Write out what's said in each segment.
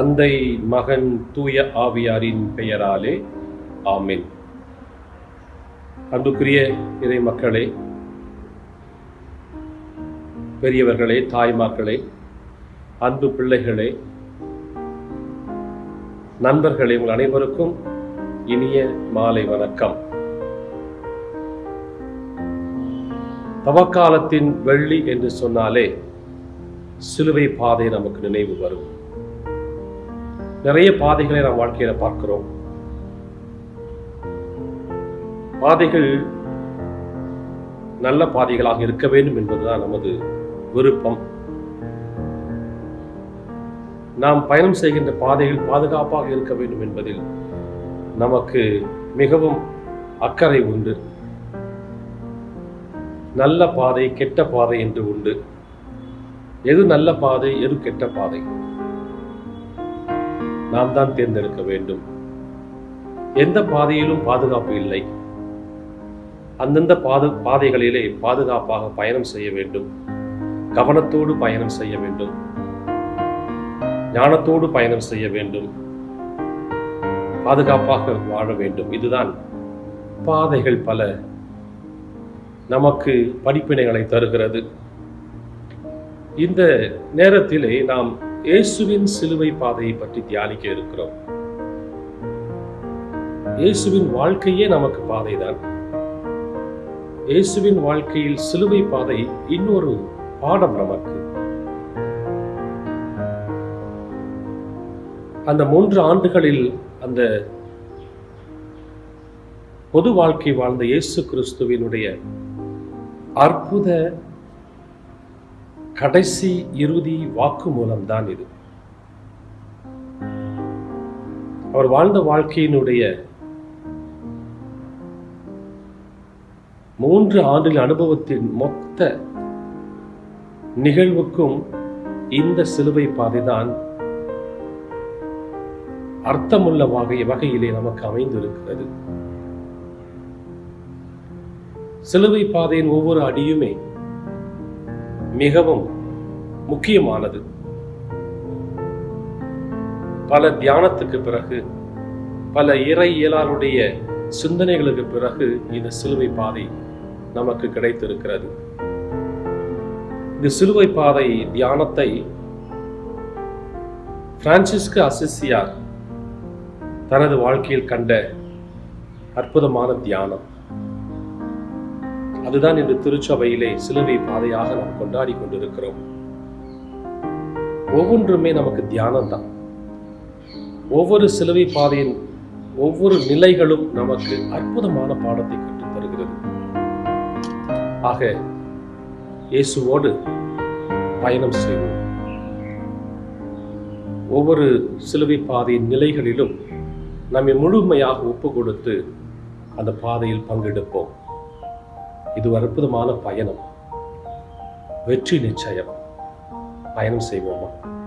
தந்தை மகன் தூய ஆவியாரின் பெயராலே ஆமின். அன்புக்குரிய இறை மக்களே பெரியவர்களே தாய்மார்களே அன்பு பிள்ளைகளே நண்பர்களே உங்கள் அனைவருக்கும் இனிய மாலை வணக்கம். தவக்காலத்தின் வெள்ளி என்று சொன்னாலே சிலுவை பாதை நமக்கு நினைவு வரும். நிறைய பாதைகளை நாம் வாழ்க்கையில பார்க்கிறோம். பாதைகள் நல்ல பாதைகளாக இருக்க வேண்டும் என்பதுதான் நமது விருப்பம். நாம் பயணம் செய்கின்ற பாதைகள் பாதுகாப்பாக இருக்க வேண்டும் என்பதில் நமக்கு மிகவும் அக்கறை உண்டு. நல்ல பாதை கெட்ட பாதை என்று உண்டு. எது நல்ல பாதை எது கெட்ட பாதை? நாம் தான் தேர்ந்தெடுக்க வேண்டும். எந்த பாதையிலும் பாதுகாப்பு இல்லை. அந்தந்த பாது பாதைகளிலே பாதுகாப்பாக பயணம் செய்ய வேண்டும். கவனத்தோடு பயணம் செய்ய வேண்டும். ஞானத்தோடு பயணம் செய்ய வேண்டும். பாதுகாப்பாக வாழ வேண்டும். இதுதான் பாதைகள் பல. நமக்கு படிப்பினைகளை தருகிறது. இந்த நேரத்திலே நாம் இயேசுவின் சிலுவை பாதையை பற்றி தியானிக்க இருக்கிறோம். இயேசுவின் வாழ்க்கையே நமக்கு பாதைதான். இயேசுவின் வாழ்க்கையில் சிலுவை பாதை இன்னொரு பாடம் நமக்கு. அந்த மூன்று ஆண்டுகளில் அந்த பொது வாழ்க்கை வாழ்ந்த இயேசு கிறிஸ்துவினுடைய அற்புத கடைசி இறுதி வாக்கு மூலம்தான் இது. அவர் வாழ்ந்த வாழ்க்கையினுடைய மூன்று ஆண்டில் அனுபவத்தின் மொத்த நிகழ்வுக்கும் இந்த சிலுவை பாதைதான் அர்த்தமுள்ள வகை வகையிலே நமக்கு அமைந்திருக்கிறது. சிலுவை பாதையின் ஒவ்வொரு அடியுமே மிகவும் முக்கியமானது. பல தியானத்துக்கு பிறகு பல இறை இயலாருடைய சிந்தனைகளுக்கு பிறகு இந்த சிலுவை பாதை நமக்கு கிடைத்திருக்கிறது. இந்த சிலுவை பாதை தியானத்தை பிரான்சிஸ்கு அசிசியார் தனது வாழ்க்கையில் கண்ட அற்புதமான தியானம். அதுதான் இன்று திருச்சபையிலே சிலுவை பாதையாக நாம் கொண்டாடி கொண்டிருக்கிறோம். ஒவ்வொன்றுமே நமக்கு தியானம் தான் ஒவ்வொரு சிலுவை பாதையின் ஒவ்வொரு நிலைகளும் நமக்கு அற்புதமான பாடத்தை கற்றுத் தருகிறது. ஆக இயேசுவோடு பயணம் செய்வோம். ஒவ்வொரு சிலுவை பாதையின் நிலைகளிலும் நம்மை முழுமையாக ஒப்பு கொடுத்து அந்த பாதையில் பங்கெடுப்போம். இது ஒரு அற்புதமான பயணம். வெற்றி நிச்சயம். பயணம் செய்வோமா?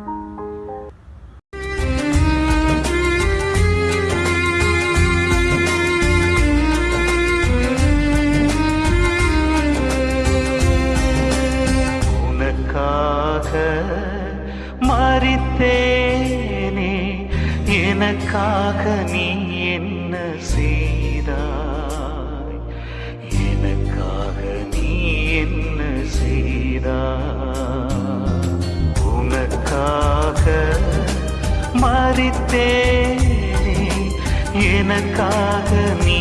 மறித்தேனே எனக்காக நீ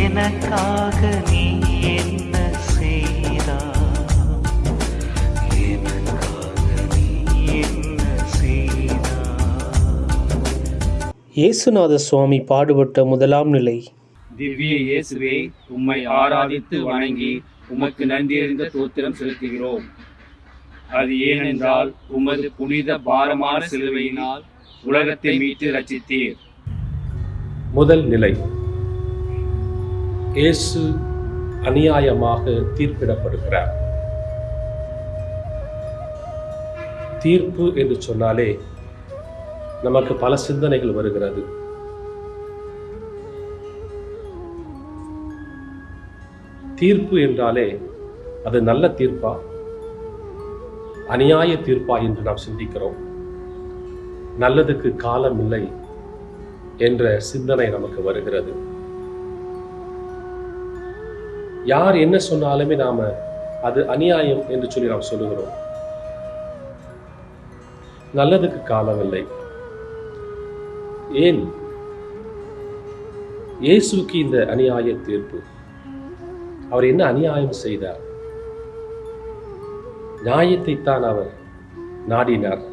எனக்காக நீ என்ன செய்தாய் எனக்காக நீ என்ன செய்தாய் இயேசுநாத சுவாமி பாடுபட்ட முதலாம் நிலை. திவ்ய இயேசுவே உம்மை ஆராதித்து வணங்கி உமக்கு நன்றியறிந்த தோத்திரம் செலுத்துகிறோம். அது ஏனென்றால் உமது புனித பாரமான சிலுவையினால் உலகத்தை மீட்டு ரச்சித்தீர் முதல் நிலை. இயேசு அநியாயமாக தீர்ப்பிடப்படுகிறார். தீர்ப்பு என்று சொன்னாலே நமக்கு பல சிந்தனைகள் வருகிறது. தீர்ப்பு என்றாலே அது நல்ல தீர்ப்பா? அநியாய தீர்ப்பா என்று நாம் சிந்திக்கிறோம். நல்லதுக்கு காலம் இல்லை என்ற சிந்தனை நமக்கு வருகிறது. யார் என்ன சொன்னாலுமே நாம அது அநியாயம் என்று சொல்லி நாம் சொல்லுகிறோம். நல்லதுக்கு காலமில்லை ஏன்? இயேசுக்கு இந்த அநியாய தீர்ப்பு. அவர் என்ன அநியாயம் செய்தார்? நியாயத்தைத்தான் அவர் நாடினார்.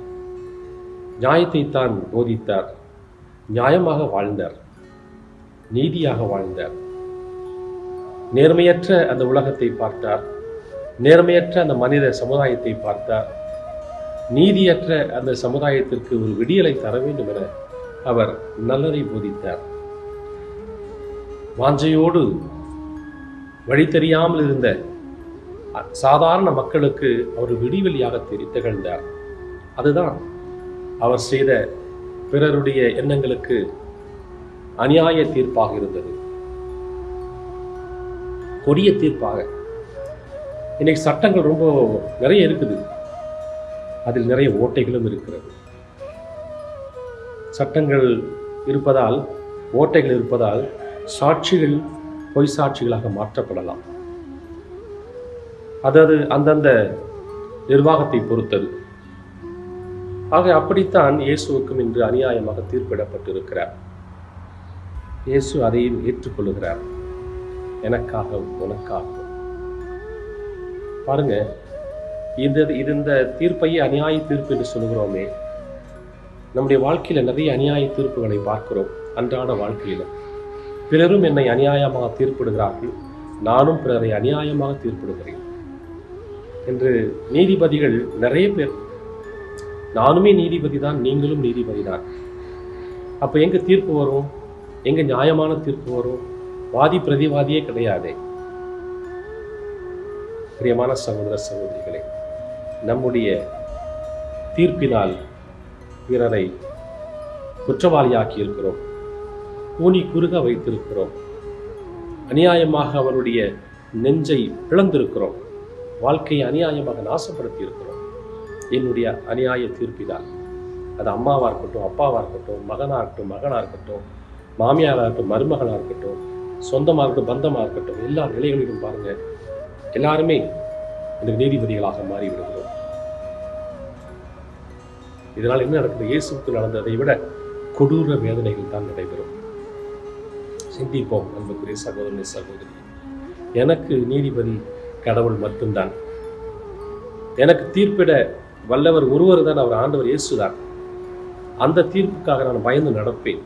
நியாயத்தைத்தான் போதித்தார். நியாயமாக வாழ்ந்தார் நீதியாக வாழ்ந்தார். நேர்மையற்ற அந்த உலகத்தை பார்த்தார் நேர்மையற்ற அந்த மனித சமுதாயத்தை பார்த்தார் நீதியற்ற அந்த சமுதாயத்திற்கு ஒரு விடியலை தர வேண்டும் என அவர் நல்லதை போதித்தார். வாஞ்சையோடு வழி தெரியாமல் இருந்த சாதாரண மக்களுக்கு அவர் விடிவெளியாக தெரி- திகழ்ந்தார். அதுதான் அவர் செய்த பிறருடைய எண்ணங்களுக்கு அநியாய தீர்ப்பாக இருந்தது. கொடிய தீர்ப்பாக. இன்னைக்கு சட்டங்கள் ரொம்ப நிறைய இருக்குது. அதில் நிறைய ஓட்டைகளும் இருக்கிறது. சட்டங்கள் இருப்பதால் ஓட்டைகள் இருப்பதால் சாட்சிகள் பொய் சாட்சிகளாக மாற்றப்படலாம். அதாவது அந்தந்த நிர்வாகத்தை பொறுத்தது. ஆக அப்படித்தான் இயேசுவுக்கும் இன்று அநியாயமாக தீர்ப்பிடப்பட்டிருக்கிறார். இயேசு அதையும் ஏற்றுக்கொள்ளுகிறார். எனக்காகவும் உனக்காக பாருங்க இந்த இது இந்த தீர்ப்பையே அநியாய தீர்ப்பு என்று சொல்லுகிறோமே. நம்முடைய வாழ்க்கையில் நிறைய அநியாய தீர்ப்புகளை பார்க்கிறோம் அன்றாட வாழ்க்கையிலும் பிறரும் என்னை அநியாயமாக தீர்ப்பிடுகிறார்கள். நானும் பிறரை அநியாயமாக தீர்ப்பிடுகிறேன். என்று நீதிபதிகள் நிறைய பேர் நானுமே நீதிபதி தான் நீங்களும் நீதிபதி தான். அப்போ எங்க தீர்ப்பு வரும்? எங்க நியாயமான தீர்ப்பு வரும்? வாதி பிரதிவாதியே கிடையாதே. பிரியமான சகோதர சகோதரிகளே நம்முடைய தீர்ப்பினால் பிறரை குற்றவாளியாக்கி இருக்கிறோம். ஊனி குறுக வைத்திருக்கிறோம். அநியாயமாக அவருடைய நெஞ்சை பிளந்திருக்கிறோம். வாழ்க்கையை அநியாயமாக நாசப்படுத்தி இருக்கிறோம் என்னுடைய அநியாய தீர்ப்பினால் அது அம்மாவா இருக்கட்டும் அப்பாவா இருக்கட்டும் மகனா இருக்கட்டும் மகனா இருக்கட்டும் மாமியாரா இருக்கட்டும் மருமகனா இருக்கட்டும் சொந்தமா இருக்கட்டும் பந்தமா இருக்கட்டும் எல்லா நிலைகளிலும் பாருங்க எல்லாருமே இந்த நீதிபதிகளாக மாறிவிடுகிறோம். இதனால் என்ன நடக்குது? இயேசுக்கு நடந்ததை விட கொடூர வேதனைகள் தான் நடைபெறும். சிந்திப்போம் அன்புக்குரிய சகோதரனை சகோதரி எனக்கு நீதிபதி கடவுள் மட்டும்தான். எனக்கு தீர்ப்பிட வல்லவர் ஒருவர் தான் அவர் ஆண்டவர் இயேசுதான். அந்த தீர்ப்புக்காக நான் பயந்து நடப்பேன்.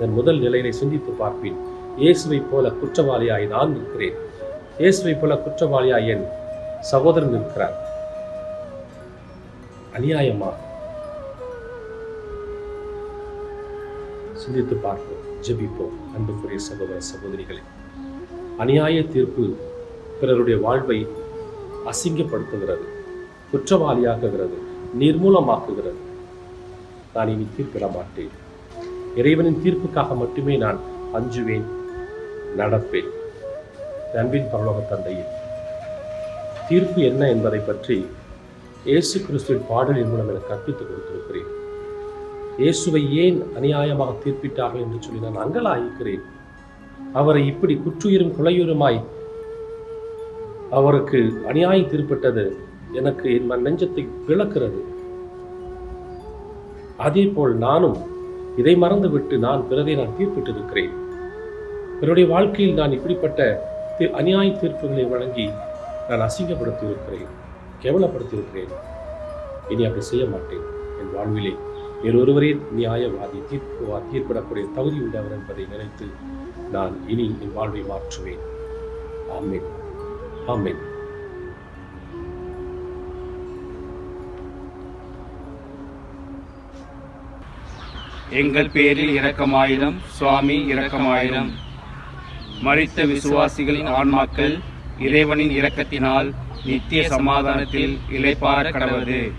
என் முதல் நிலையினை சிந்தித்து பார்ப்பேன். இயேசுவைப் போல குற்றவாளியாய் நான் நிற்கிறேன். இயேசுவைப் போல குற்றவாளியாய் என் சகோதரன் நிற்கிறார். அநியாயமா? சிந்தித்து பார்ப்போம் ஜெபிப்போம் அன்புக்குரிய சகோதர சகோதரிகளே. அநியாய தீர்ப்பு பிறருடைய வாழ்வை அசிங்கப்படுத்துகிறது. குற்றவாளியாக்குகிறது நிர்மூலமாக்குகிறது. நான் இனி தீர்ப்பிட மாட்டேன். இறைவனின் தீர்ப்புக்காக மட்டுமே நான் அஞ்சுவேன் நடப்பேன். அன்பின் பரலோக தந்தையில் தீர்ப்பு என்ன என்பதை பற்றி இயேசு கிறிஸ்துவின் பாடலின் மூலம் எனக்கு கற்பித்துக் கொடுத்திருக்கிறேன். இயேசுவை ஏன் அநியாயமாக தீர்ப்பிட்டார்கள் என்று சொல்லி நான் அங்கலாயிருக்கிறேன் அவரை இப்படி குற்றுயிரும் குலையுருமாய் அவருக்கு அநியாயம் தீர்ப்பிட்டது எனக்கு என் மன் நெஞ்சத்தை பிளக்கிறது. அதே போல் நானும் இதை மறந்துவிட்டு நான் பிறதை நான் தீர்ப்பிட்டிருக்கிறேன். என்னுடைய வாழ்க்கையில் நான் இப்படிப்பட்ட அநியாய தீர்ப்புகளை வழங்கி நான் அசிங்கப்படுத்தி இருக்கிறேன் கேவலப்படுத்தி இருக்கிறேன் இனி அப்படி செய்ய மாட்டேன். என் வாழ்விலே வேறொருவரே நியாயவாதி தீர்ப்பு தீர்ப்பிடக்கூடிய தகுதி உள்ளவர் என்பதை நினைத்து நான் இனி என் வாழ்வை மாற்றுவேன். ஆமேன். ஆமேன். எங்கள் பேரில் இரக்கமாயிரம் சுவாமி இரக்கமாயிரம் மறித்த விசுவாசிகளின் ஆன்மாக்கள் இறைவனின் இரக்கத்தினால் நித்திய சமாதானத்தில் இலைப்பார கடவுது.